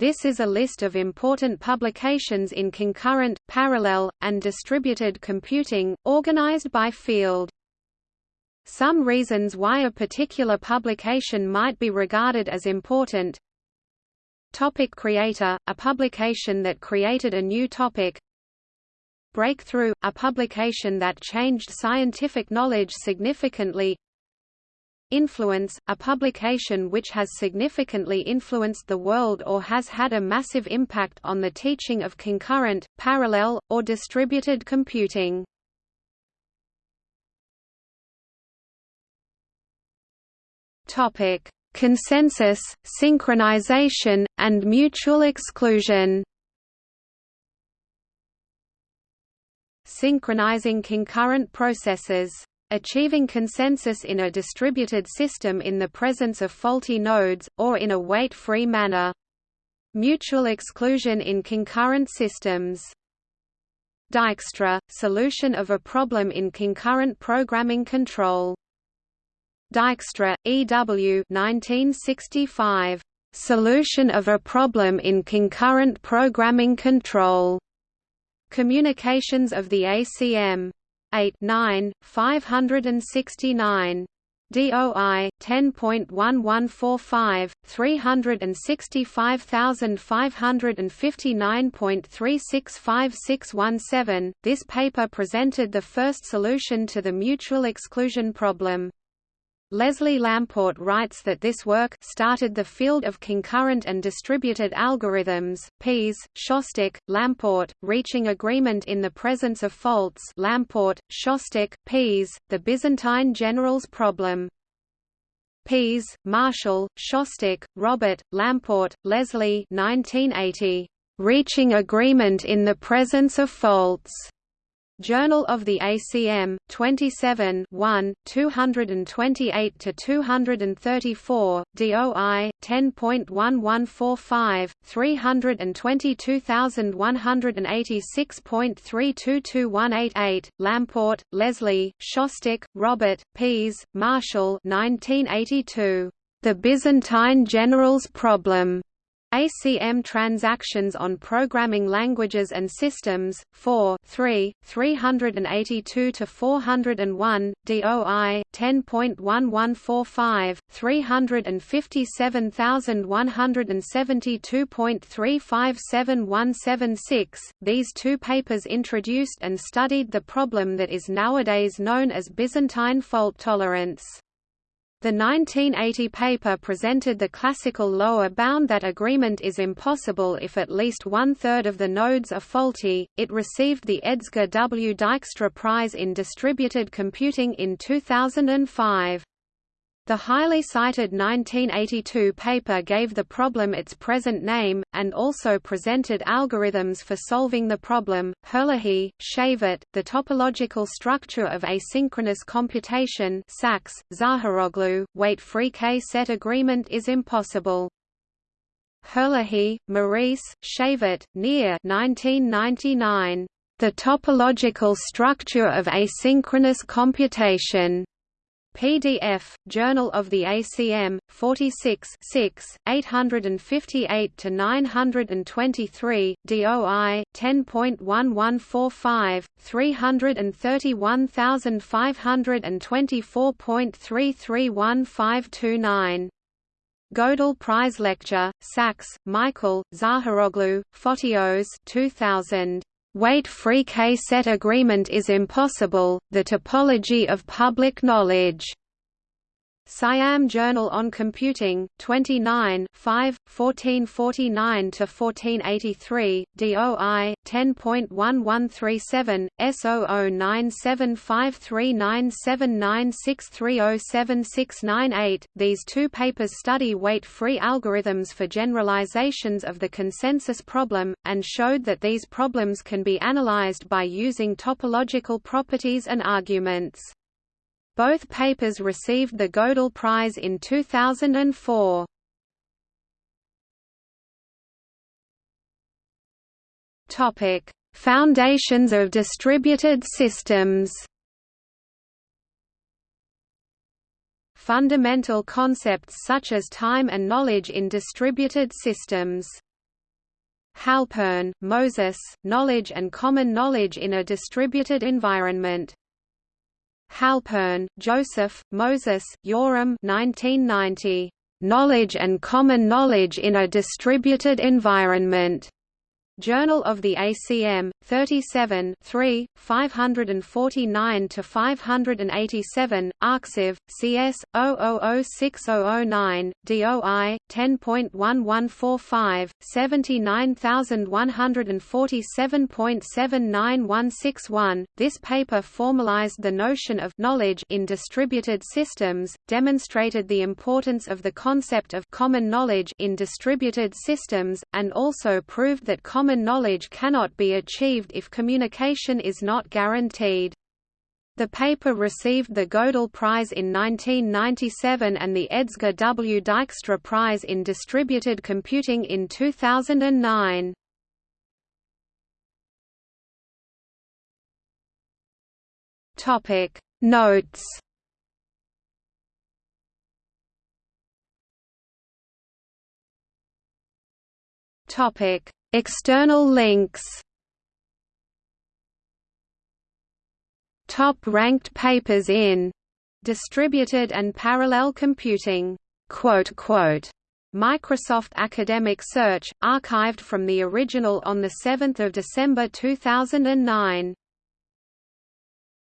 This is a list of important publications in concurrent, parallel, and distributed computing, organized by field. Some reasons why a particular publication might be regarded as important. Topic Creator, a publication that created a new topic. Breakthrough, a publication that changed scientific knowledge significantly Influence, a publication which has significantly influenced the world or has had a massive impact on the teaching of concurrent, parallel, or distributed computing. Consensus, synchronization, and mutual exclusion. Synchronizing concurrent processes achieving consensus in a distributed system in the presence of faulty nodes, or in a wait-free manner. Mutual exclusion in concurrent systems. Dijkstra, solution of a problem in concurrent programming control. Dijkstra, E.W. 1965. Solution of a problem in concurrent programming control. Communications of the ACM. 8 9, 569. DOI 10.1145 365559.365617 This paper presented the first solution to the mutual exclusion problem Leslie Lamport writes that this work started the field of concurrent and distributed algorithms, Pease, Shostak, Lamport, reaching agreement in the presence of faults Lamport, Shostak, Pease, the Byzantine generals problem. Pease, Marshall, Shostak, Robert, Lamport, Leslie 1980. Reaching agreement in the presence of faults. Journal of the ACM, 27 1, 228 to 234, DOI, 10.1145, 321186.322188, Lamport, Leslie, Shostak, Robert, Pease, Marshall 1982. The Byzantine Generals Problem. ACM transactions on programming languages and systems, 4 3, 382–401, DOI, 10.1145, 357172.357176. These two papers introduced and studied the problem that is nowadays known as Byzantine fault tolerance. The 1980 paper presented the classical lower bound that agreement is impossible if at least one-third of the nodes are faulty. It received the Edsger W. Dijkstra Prize in Distributed Computing in 2005. The highly cited 1982 paper gave the problem its present name, and also presented algorithms for solving the problem. Herlihy, Shavit, The Topological Structure of Asynchronous Computation Saks, Zaharoglou, Wait-free K-set agreement is impossible. Herlihy, Maurice, Shavit, Nir 1999. The Topological Structure of Asynchronous Computation. PDF, Journal of the ACM, 46 858–923, DOI, 10.1145, 331524.331529. Gödel Prize Lecture, Saks, Michael, Zaharoglou, Fotios 2000. Wait-free K-set agreement is impossible, the topology of public knowledge. Siam Journal on Computing, 29 5, 1449–1483, DOI, 10.1137, S0097539796307698. These two papers study wait-free algorithms for generalizations of the consensus problem, and showed that these problems can be analyzed by using topological properties and arguments. Both papers received the Gödel Prize in 2004. Topic: Foundations of distributed systems. Fundamental concepts such as time and knowledge in distributed systems Halpern, Moses, Knowledge and Common Knowledge in a Distributed Environment. Halpern, Joseph, Moses, Yoram 1990. Knowledge and Common Knowledge in a Distributed Environment. Journal of the ACM, 37 3, 549–587, Arxiv, CS, 006009, DOI, 10.1145, 79147.79161. This paper formalized the notion of knowledge in distributed systems, demonstrated the importance of the concept of common knowledge in distributed systems, and also proved that common knowledge cannot be achieved if communication is not guaranteed. The paper received the Gödel Prize in 1997 and the Edsger W. Dijkstra Prize in Distributed Computing in 2009. Topic Notes Topic External links Top-ranked papers in distributed and parallel computing. Microsoft Academic Search, archived from the original on 7 December 2009.